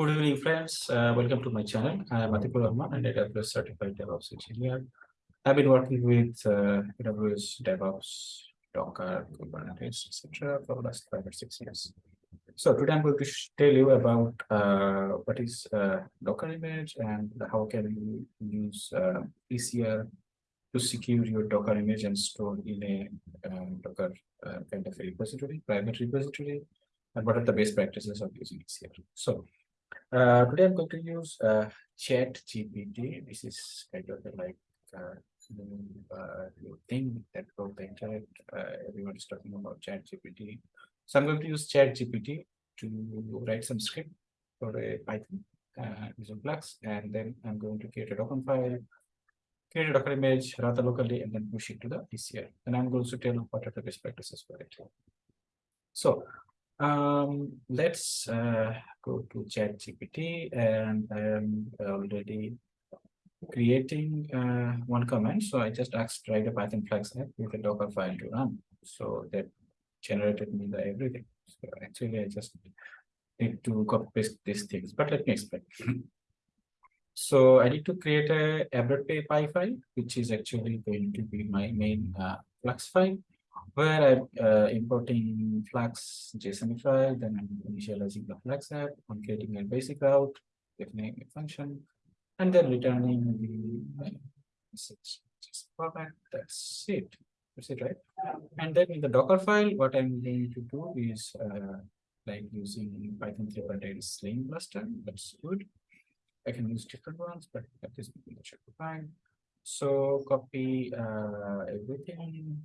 Good evening, friends. Uh, welcome to my channel. I am Atikul Rahman, an AWS certified DevOps engineer. I've been working with uh, AWS DevOps, Docker, Kubernetes, etc. for the last five or six years. So today I'm going to tell you about uh, what is uh, Docker image and how can you use uh, ECR to secure your Docker image and store in a um, Docker kind of a repository, private repository, and what are the best practices of using ECR. So uh, today I'm going to use uh, Chat GPT. This is kind of like uh, new, uh, thing that broke the internet. Uh, everyone is talking about Chat GPT. So I'm going to use Chat GPT to write some script for a Python uh, using Flask, and then I'm going to create a Docker file, create a Docker image, run the locally, and then push it to the ECR. And I'm going to tell what are the best practices for it. So um, let's uh, go to Chat GPT, and I am already creating uh, one command. So I just asked write a Python Flask app with a Docker file to run. So that generated me the everything. So actually, I just need to copy paste these things, but let me explain. so I need to create a app.py file, which is actually going to be my main uh, Flask file where I'm uh, importing Flask JSON file, then I'm initializing the Flask app, I'm creating a basic route, defining a function, and then returning the message. Format. That's it. That's it, right? And then in the Docker file, what I'm going to do is uh, like using Python 3.8 Slim Buster. That's good. I can use different ones, but at this point, that should be fine. So copy uh, everything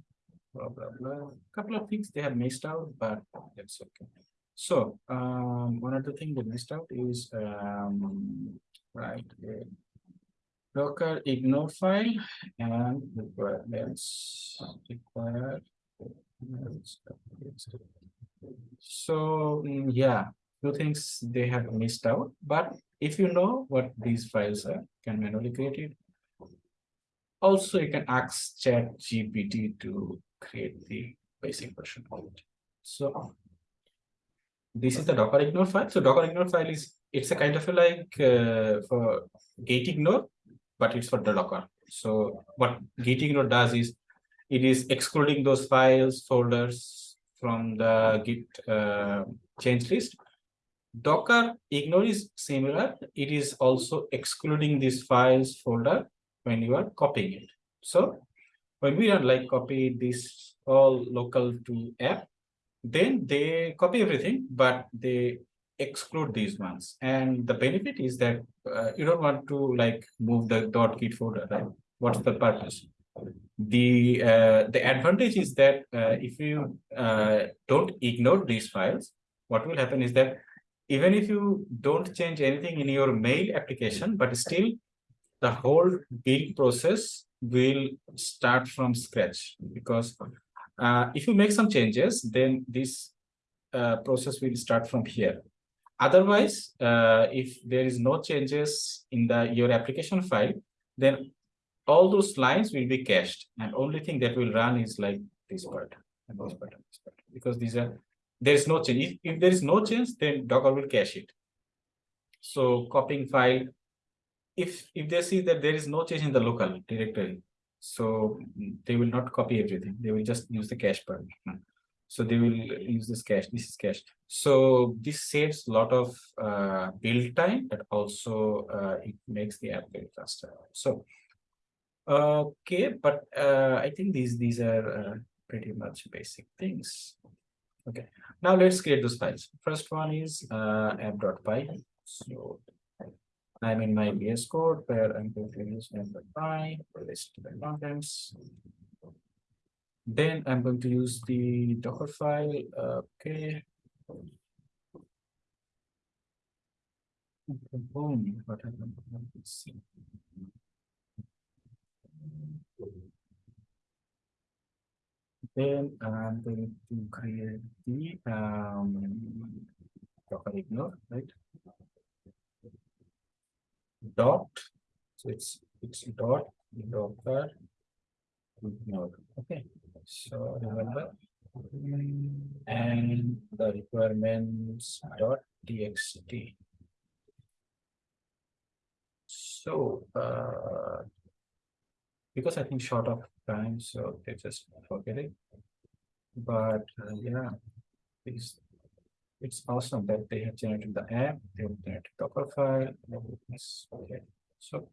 blah blah blah. Couple of things they have missed out, but that's okay. So um, one of the things they missed out is um, right uh, Docker ignore file and requirements required. So mm, yeah, two things they have missed out. But if you know what these files are, can manually create it. Also, you can ask Chat GPT to create the basic version of it. So this is the Docker ignore file. So Docker ignore file is it's a kind of a like uh, for git ignore, but it's for the Docker. So what git ignore does is it is excluding those files folders from the git uh, change list. Docker ignore is similar. It is also excluding these files folder when you are copying it. So when we don't like copy this all local to app, then they copy everything, but they exclude these ones. And the benefit is that uh, you don't want to like move the dot .git folder, right? What's the purpose? The uh, the advantage is that uh, if you uh, don't ignore these files, what will happen is that even if you don't change anything in your mail application, but still the whole build process will start from scratch because uh, if you make some changes, then this uh, process will start from here. Otherwise, uh, if there is no changes in the your application file, then all those lines will be cached, and only thing that will run is like this part and this part and this part because these are there is no change. If, if there is no change, then Docker will cache it. So copying file if if they see that there is no change in the local directory so they will not copy everything. They will just use the cache part. So they will use this cache this is cache. So this saves a lot of uh, build time but also uh, it makes the app very faster. So okay but uh, i think these these are uh, pretty much basic things. Okay. Now let's create those files. First one is uh, app.py so I'm in my VS Code where I'm going to use py for list the contents. Then I'm going to use the Docker file. Okay. Boom. What happened? Let's see. Then I'm going to create the um, Docker ignore, right? Dot. So it's it's dot docker node okay. So remember. And the requirements dot txt. So, uh, because I think short of time, so they just forget it. But uh, yeah, it's, it's awesome that they have generated the app, they have generated Docker file. Okay. So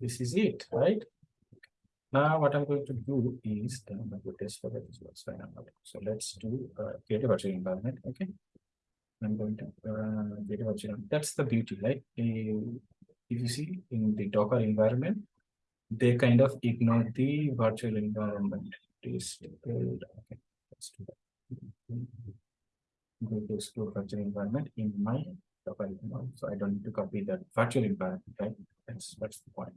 this is it, right? Now what I'm going to do is I'm going to test for that as well. So, so let's do uh, create a virtual environment. Okay. I'm going to uh, a virtual. That's the beauty, right? Uh, if you see in the Docker environment, they kind of ignore the virtual environment. Please build. Okay, let's do that. Go to explore virtual environment in my Docker. So I don't need to copy that virtual environment, right? That's that's the point.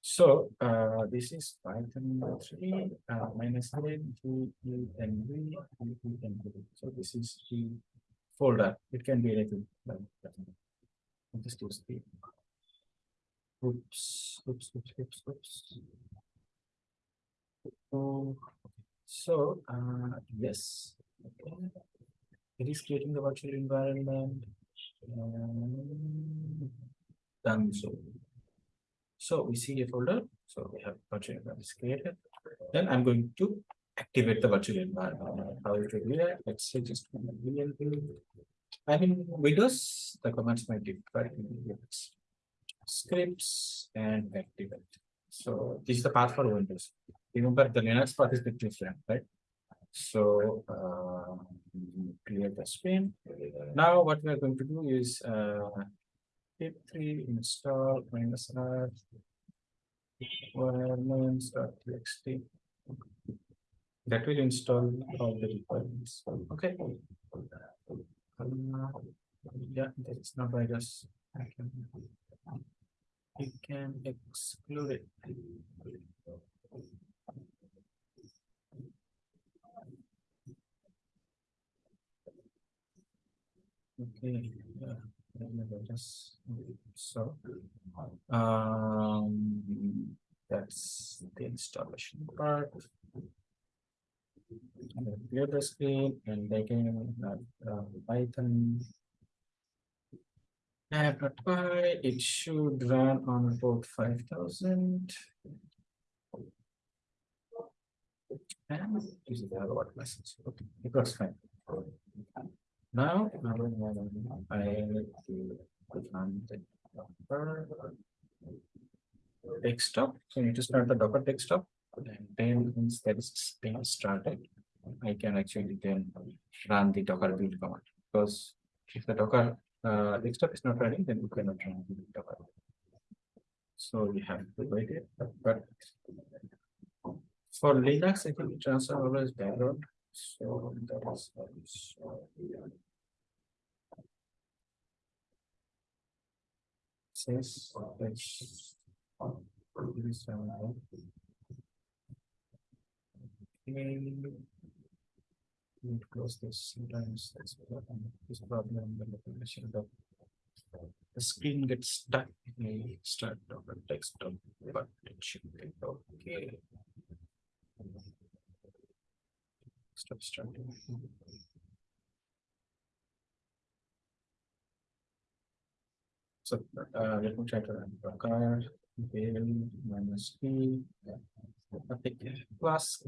So uh, this is Python three uh, minus n g e n v e e n v. So this is the folder. It can be anything. like that. Just use the Oops, oops, oops, oops, oops. Oh, so, uh, yes. okay. It is creating the virtual environment. um, Done so. So we see a folder, so we have virtual environment created. Then I'm going to activate the virtual environment. How to do that? Let's say just. I mean, Windows, the commands might differ. scripts and activate. So this is the path for Windows. Remember the Linux path is bit different, right? So uh, clear the screen. Now what we are going to do is uh, pip3 install minus r requirements.txt. That will install all the requirements. Okay. Um, yeah, that is not virus. I can you can exclude it. Okay, let me go just, so, um, that's the installation part. And the screen and again, uh, uh, Python App.py, it should run on about five thousand. And this is the other what message, okay, it works fine. Now, I need to command docker desktop. So you to start the docker desktop, and then once that is being started, I can actually then run the docker build command because if the docker uh, desktop is not running, then you cannot run the docker. So we have to wait it, but for Linux, I think transfer always background. So that is also 6, 37, Okay. we close this sometimes this problem when the condition of the screen gets stuck it may start on the desktop but it should be okay. Stop starting. So, uh, let me try to run Docker, build minus P. Epic Flask.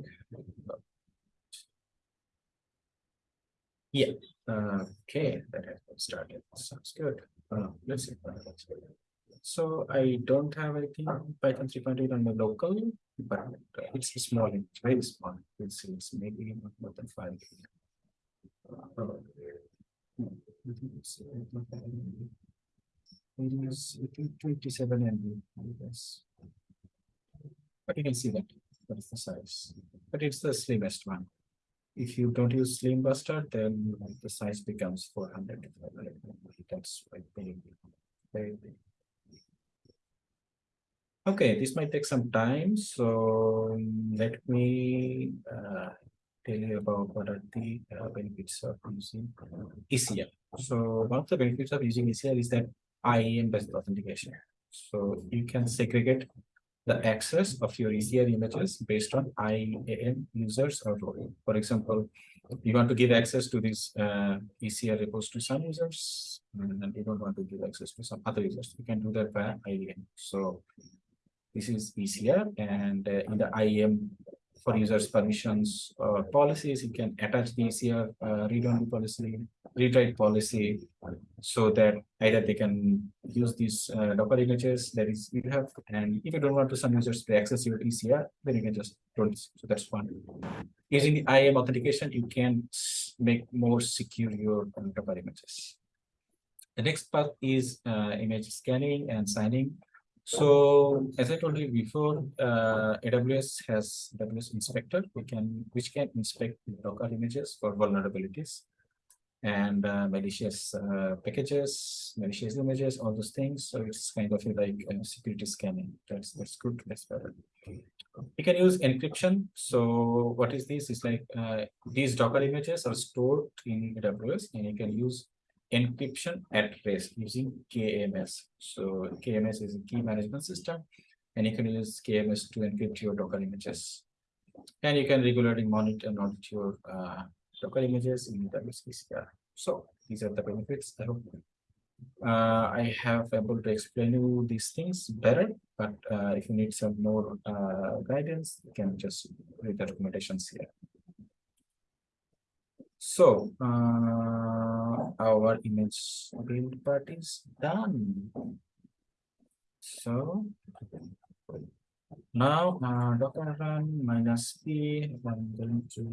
Yeah, uh, okay, that has been started, sounds good. Uh, let's see. So I don't have anything Python three point eight on the local, but it's small, it's very small, it's, it's maybe not more than five. Uh, hmm, I think it's, uh, It is twenty-seven MB, I guess. But you can see that, that is the size, but it's the slimmest one. If you don't use Slim Buster, then the size becomes four hundred. That's quite big. Very big. Okay, this might take some time, so let me uh tell you about what are the uh, benefits of using ECR. So one of the benefits of using ECR is that IAM based authentication. So you can segregate the access of your ECR images based on IAM users or role. For example, you want to give access to these uh, ECR repos to some users, and you don't want to give access to some other users. You can do that via IAM. So this is ECR, and uh, in the IAM for users permissions or policies, you can attach the ECR uh, read-only policy, read-write policy, so that either they can use these uh, Docker images that is you have, and if you don't want to some users to access your ECR, then you can just don't. So that's fine. Using the IAM authentication, you can make more secure your Docker images. The next part is uh, image scanning and signing. So as I told you before, uh, AWS has AWS Inspector, we can which can inspect Docker images for vulnerabilities and uh, malicious uh, packages, malicious images, all those things. So it's kind of like uh, security scanning. That's that's good. That's better. You can use encryption. So what is this? It's like uh, these Docker images are stored in AWS, and you can use encryption at rest using KMS. So KMS is a key management system, and you can use KMS to encrypt your Docker images. And you can regularly monitor and audit your uh, Docker images in WCCR. So these are the benefits. I hope uh, I have able to explain you these things better, but uh, if you need some more uh, guidance, you can just read the recommendations here. So uh, our image build part is done. So now uh, docker run minus p. I'm going to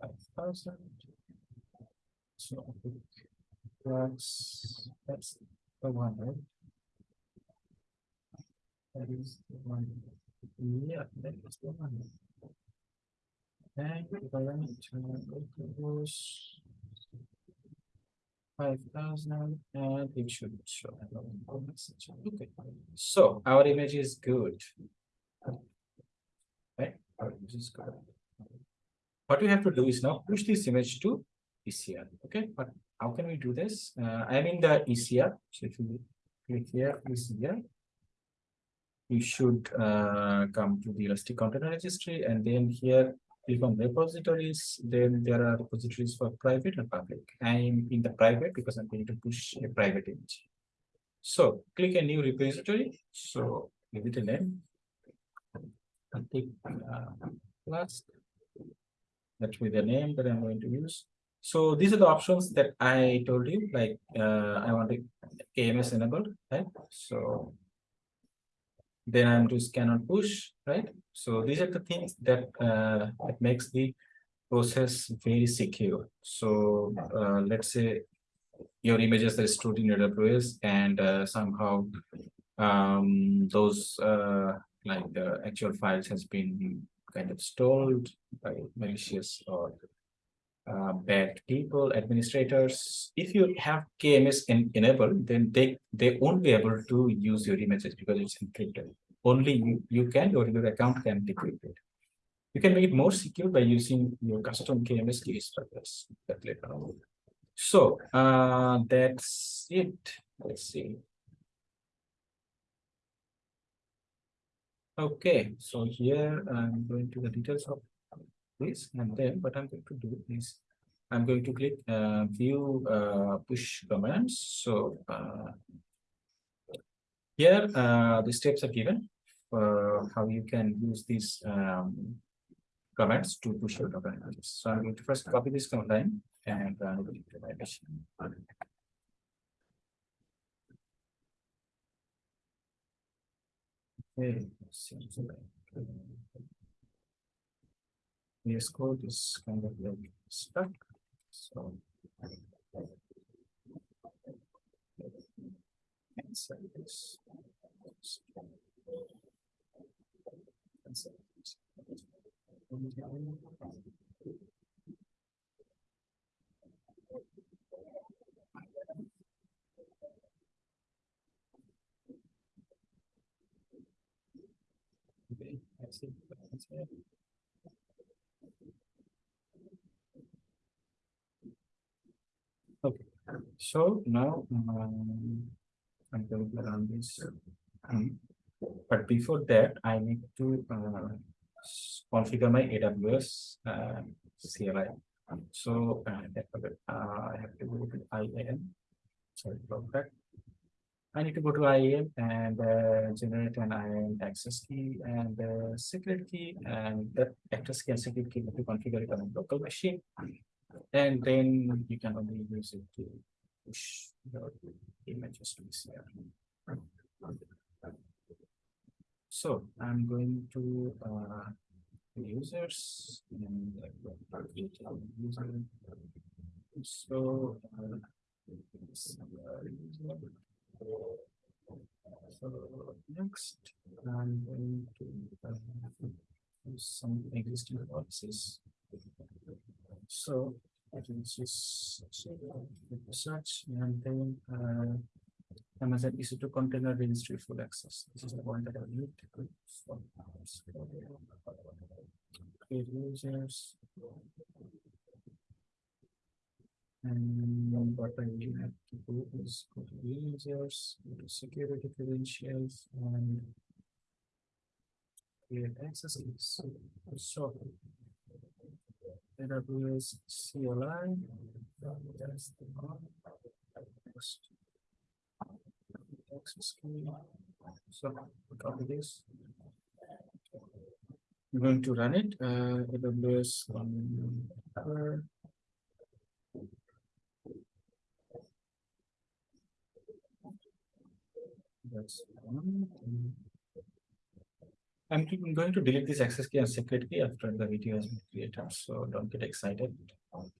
five thousand. So that's that's the one, right? That is the one. Yeah, that is the one. If I run it to five thousand, and it should show a message. Okay, so our image is good. Right, our image is good. What we have to do is now push this image to ECR. Okay, but how can we do this? Uh, I'm in the ECR. So if you click here, ECR, you should uh, come to the Elastic Container Registry, and then here click repositories, then there are repositories for private and public. I'm in the private because I'm going to push a private image. So click a new repository. So give it a name. I'll take uh, last. That will be the name that I'm going to use. So these are the options that I told you, like uh, I want a KMS enabled, right? So then I'm scan and push, right? So these are the things that uh, that makes the process very secure. So uh, let's say your images are stored in AWS and uh, somehow um, those uh, like the actual files has been kind of stolen by malicious or uh, bad people, administrators. If you have KMS in, enabled, then they, they won't be able to use your images because it's encrypted. Only you, you can or your account can decrypt it. You can make it more secure by using your custom KMS for this. That later on. So uh, that's it. Let's see. Okay, so here I'm going to the details of this and then what I'm going to do is I'm going to click uh, view uh, push commands. So uh, here uh, the steps are given for how you can use these um, commands to push your images. So I'm going to first copy this command line and run it into my machine. Okay, VS Code is kind of like stuck. So cancel this. Cancel this. Okay, that's it. That's it. Okay, so now um, I'm going to run this. Um, but before that, I need to uh, configure my AWS uh, CLI. So uh, uh, I have to go to IAM. Sorry about that. I need to go to IAM and uh, generate an IAM access key and uh, secret key and that access key and secret key to configure it on a local machine. And then you can only use it to push your images to CR. So I'm going to uh, users and uh, user. So. uh, this. So next, I'm going to uh, use some existing policies. So Just search and then uh, Amazon EC2 container registry full access. This is the one that I need to do. So, Create users. And what I will have to do is go to users, go to security credentials and create access keys. So AWS CLI. That's the one. So copy this. I'm going to run it. Uh, AWS. That's one. I'm going to delete this access key and secret key after the video has been created, so don't get excited. I'm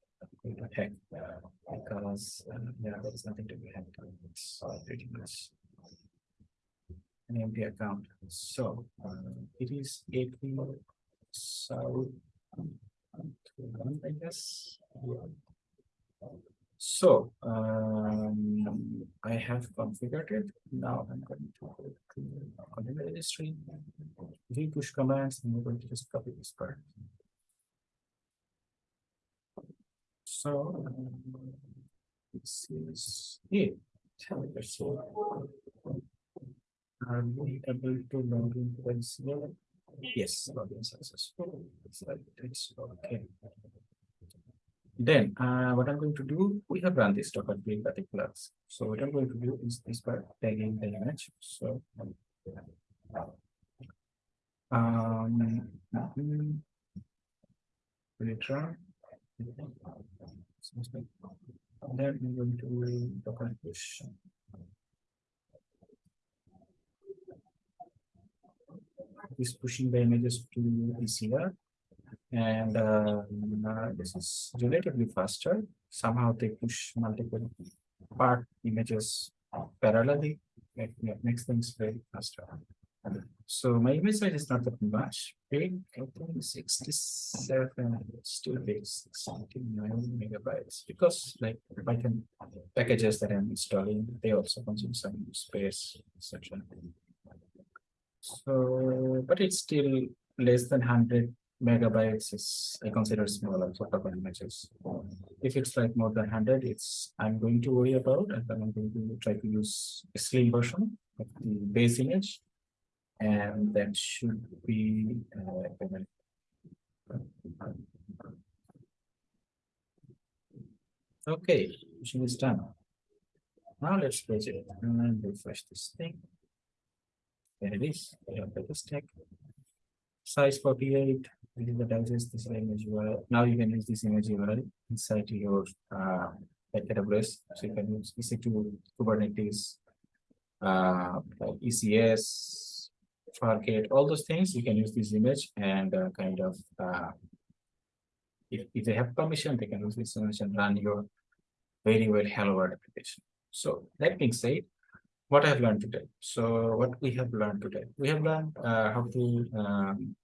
going to hack, uh, Because, uh, yeah, there is nothing to be hacked. It's pretty much. An empty account, so, uh, it is eight so. One, I guess. So, um, I have configured it. Now I'm going to go to container registry. We push commands and we're going to just copy this part. So. um, This is it. See. Are we able to log into the CLI? Yes, login successful. It's okay. Then, uh, what I'm going to do, we have run this docker build particulars. So what I'm going to do is this part tagging the image, so. Um. Mhm. Return. Then I'm going to push. Is pushing the images to ECR. And uh, this is relatively faster. Somehow they push multiple part images parallelly. It makes things very faster. So my image size is not that much. Big, I think sixty-seven, still big, sixty-nine megabytes. Because like Python packages that I'm installing, they also consume some space, etc. So, but it's still less than hundred megabytes is, I consider smaller for couple images. If it's like more than hundred, it's, I'm going to worry about, and then I'm going to try to use a slim version of the base image. And that should be, uh. Okay, machine is done. Now let's close it and refresh this thing. There it is, have the stack. Size forty-eight, this is the digest, this image URL. Now you can use this image URL inside your uh AWS, so you can use EC2 Kubernetes. Uh, ECS, Fargate, all those things, you can use this image and uh, kind of uh. If if they have permission, they can use this image and run your very well hello world application. So that being said, what I have learned today. So what we have learned today, we have learned uh, how to um,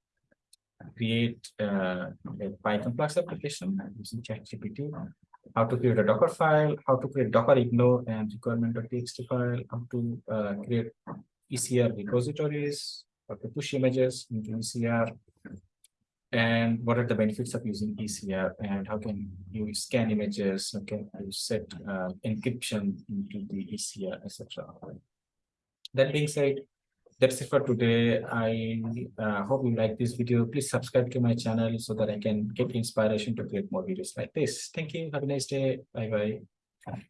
create uh, a Python Flask application using ChatGPT, how to create a Docker file, how to create Docker ignore and requirement.txt file, how to uh, create ECR repositories, how to push images into ECR, and what are the benefits of using ECR and how can you scan images, how can you set uh, encryption into the ECR, etc. That being said, that's it for today. I uh, hope you like this video. Please subscribe to my channel so that I can get inspiration to create more videos like this. Thank you. Have a nice day. Bye bye.